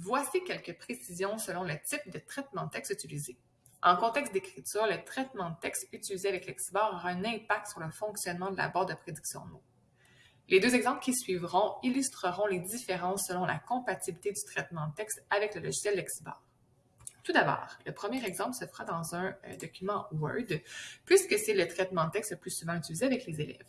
Voici quelques précisions selon le type de traitement de texte utilisé. En contexte d'écriture, le traitement de texte utilisé avec Lexibor aura un impact sur le fonctionnement de la barre de prédiction de mots. Les deux exemples qui suivront illustreront les différences selon la compatibilité du traitement de texte avec le logiciel Lexibor. Tout d'abord, le premier exemple se fera dans un euh, document Word, puisque c'est le traitement de texte le plus souvent utilisé avec les élèves.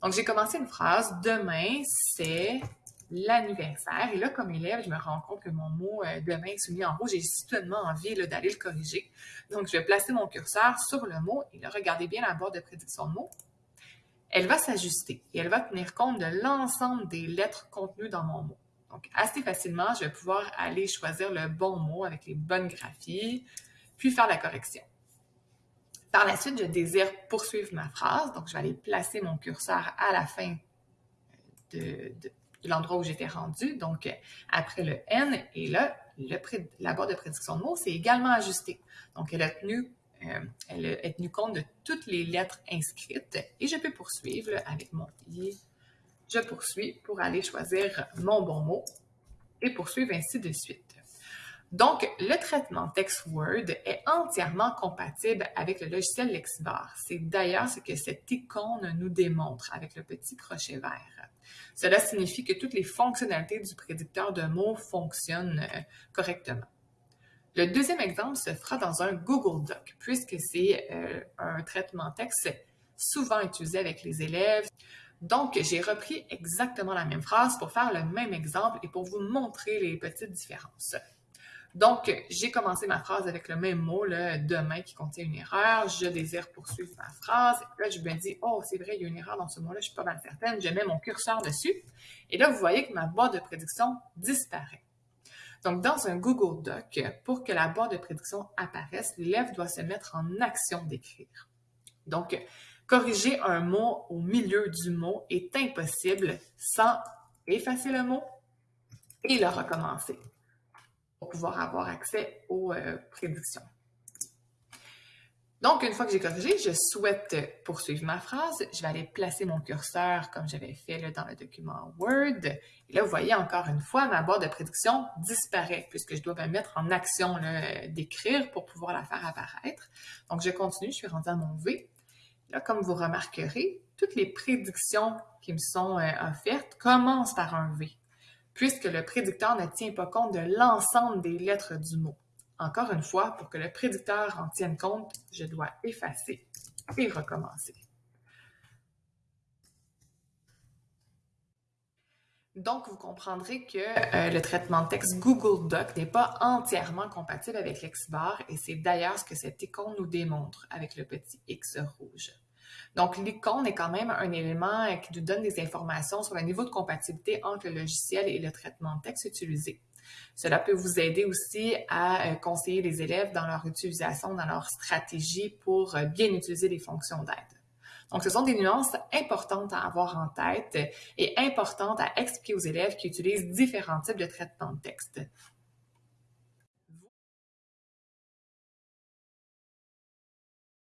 Donc, j'ai commencé une phrase « Demain, c'est l'anniversaire. Et là, comme élève, je me rends compte que mon mot euh, demain est soumis en rouge. J'ai soudainement envie d'aller le corriger. Donc, je vais placer mon curseur sur le mot et là, regardez bien la barre de prédiction de mots. Elle va s'ajuster et elle va tenir compte de l'ensemble des lettres contenues dans mon mot. Donc, assez facilement, je vais pouvoir aller choisir le bon mot avec les bonnes graphies, puis faire la correction. Par la suite, je désire poursuivre ma phrase, donc je vais aller placer mon curseur à la fin de, de l'endroit où j'étais rendu, donc après le N, et là, le, la barre de prédiction de mots, c'est également ajusté. Donc, elle a, tenu, euh, elle a tenu compte de toutes les lettres inscrites et je peux poursuivre avec mon I. Je poursuis pour aller choisir mon bon mot et poursuivre ainsi de suite. Donc, le traitement texte Word est entièrement compatible avec le logiciel Lexibor. C'est d'ailleurs ce que cette icône nous démontre avec le petit crochet vert. Cela signifie que toutes les fonctionnalités du prédicteur de mots fonctionnent euh, correctement. Le deuxième exemple se fera dans un Google Doc, puisque c'est euh, un traitement texte souvent utilisé avec les élèves. Donc, j'ai repris exactement la même phrase pour faire le même exemple et pour vous montrer les petites différences. Donc, j'ai commencé ma phrase avec le même mot, le demain qui contient une erreur. Je désire poursuivre ma phrase. Là, je me dis, oh, c'est vrai, il y a une erreur dans ce mot-là, je suis pas mal certaine. Je mets mon curseur dessus. Et là, vous voyez que ma barre de prédiction disparaît. Donc, dans un Google Doc, pour que la barre de prédiction apparaisse, l'élève doit se mettre en action d'écrire. Donc, corriger un mot au milieu du mot est impossible sans effacer le mot et le recommencer pour pouvoir avoir accès aux euh, prédictions. Donc, une fois que j'ai corrigé, je souhaite poursuivre ma phrase. Je vais aller placer mon curseur comme j'avais fait dans le document Word. Et là, vous voyez encore une fois, ma barre de prédiction disparaît puisque je dois me mettre en action d'écrire pour pouvoir la faire apparaître. Donc, je continue, je suis rendue à mon V. Là, comme vous remarquerez, toutes les prédictions qui me sont euh, offertes commencent par un V puisque le prédicteur ne tient pas compte de l'ensemble des lettres du mot. Encore une fois, pour que le prédicteur en tienne compte, je dois effacer et recommencer. Donc, vous comprendrez que euh, le traitement de texte Google Doc n'est pas entièrement compatible avec Lexibor et c'est d'ailleurs ce que cette icône nous démontre avec le petit X rouge. Donc, l'icône est quand même un élément qui nous donne des informations sur le niveau de compatibilité entre le logiciel et le traitement de texte utilisé. Cela peut vous aider aussi à euh, conseiller les élèves dans leur utilisation, dans leur stratégie pour euh, bien utiliser les fonctions d'aide. Donc, ce sont des nuances importantes à avoir en tête et importantes à expliquer aux élèves qui utilisent différents types de traitement de texte.